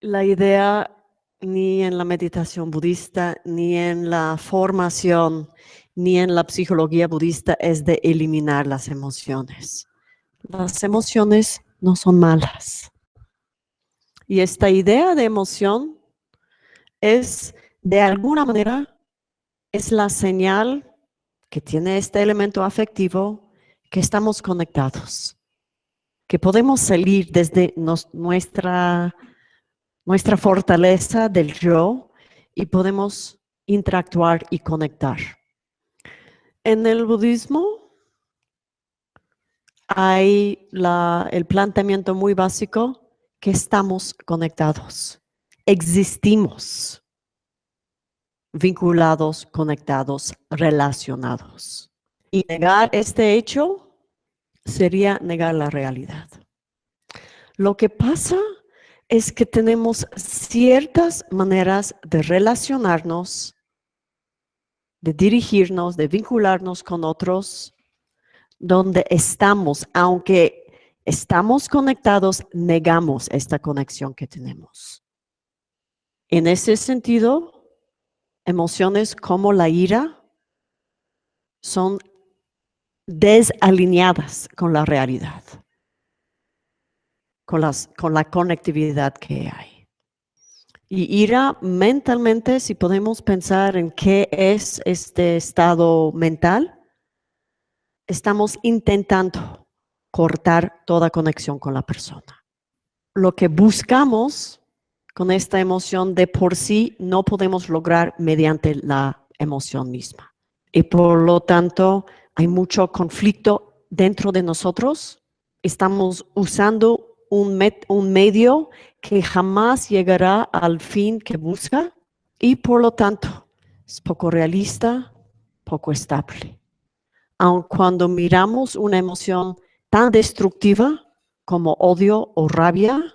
La idea ni en la meditación budista, ni en la formación, ni en la psicología budista es de eliminar las emociones. Las emociones no son malas. Y esta idea de emoción es, de alguna manera, es la señal que tiene este elemento afectivo que estamos conectados, que podemos salir desde nuestra nuestra fortaleza del yo y podemos interactuar y conectar. En el budismo hay el planteamiento muy básico que estamos conectados, existimos, vinculados, conectados, relacionados. Y negar este hecho sería negar la realidad. Lo que pasa es que tenemos ciertas maneras de relacionarnos, de dirigirnos, de vincularnos con otros, donde estamos, aunque estamos conectados, negamos esta conexión que tenemos. En ese sentido, emociones como la ira son desalineadas con la realidad con, las, con la conectividad que hay. Y ira mentalmente, si podemos pensar en qué es este estado mental, estamos intentando cortar toda conexión con la persona. Lo que buscamos con esta emoción de por sí no podemos lograr mediante la emoción misma. Y por lo tanto hay mucho conflicto dentro de nosotros. Estamos usando un, un medio que jamás llegará al fin que busca y por lo tanto es poco realista, poco estable. Aun cuando miramos una emoción tan destructiva como odio o rabia,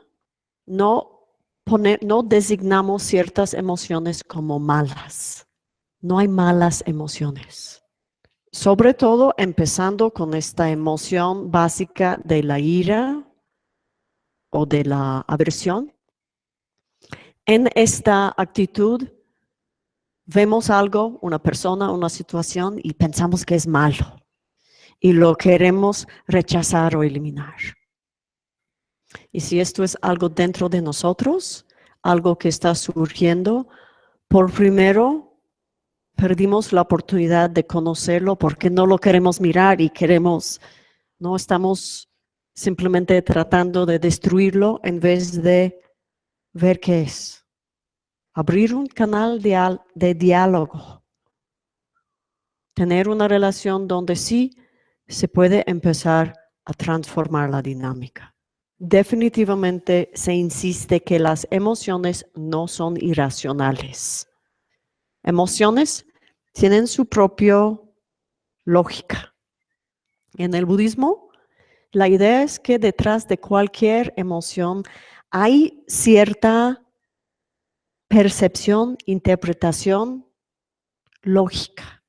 no, no designamos ciertas emociones como malas. No hay malas emociones. Sobre todo empezando con esta emoción básica de la ira, o de la aversión. En esta actitud vemos algo, una persona, una situación y pensamos que es malo y lo queremos rechazar o eliminar. Y si esto es algo dentro de nosotros, algo que está surgiendo, por primero perdimos la oportunidad de conocerlo porque no lo queremos mirar y queremos, no estamos simplemente tratando de destruirlo en vez de ver qué es. Abrir un canal de, diálogo. Tener una relación donde sí se puede empezar a transformar la dinámica. Definitivamente se insiste que las emociones no son irracionales. Emociones tienen su propia lógica. En el budismo la idea es que detrás de cualquier emoción hay cierta percepción, interpretación, lógica.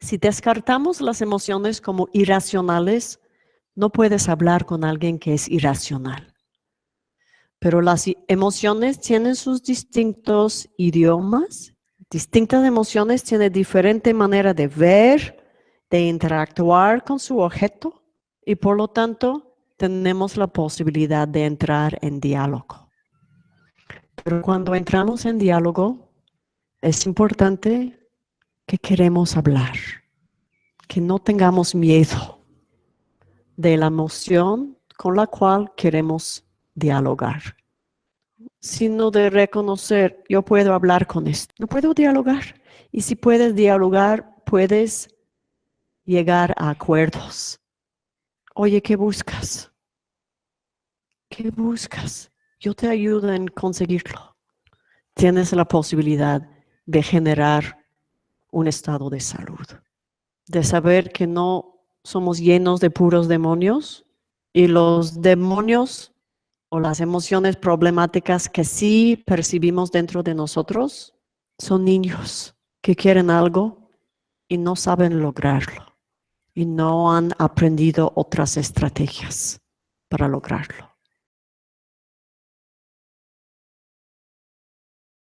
Si descartamos las emociones como irracionales, no puedes hablar con alguien que es irracional. Pero las emociones tienen sus distintos idiomas, distintas emociones tienen diferente manera de ver, de interactuar con su objeto y por lo tanto tenemos la posibilidad de entrar en diálogo. Pero cuando entramos en diálogo, es importante que queremos hablar, que no tengamos miedo de la emoción con la cual queremos dialogar, sino de reconocer, yo puedo hablar con esto, no puedo dialogar. Y si puedes dialogar, puedes llegar a acuerdos Oye, ¿qué buscas? ¿Qué buscas? Yo te ayudo en conseguirlo. Tienes la posibilidad de generar un estado de salud, de saber que no somos llenos de puros demonios y los demonios o las emociones problemáticas que sí percibimos dentro de nosotros son niños que quieren algo y no saben lograrlo y no han aprendido otras estrategias para lograrlo.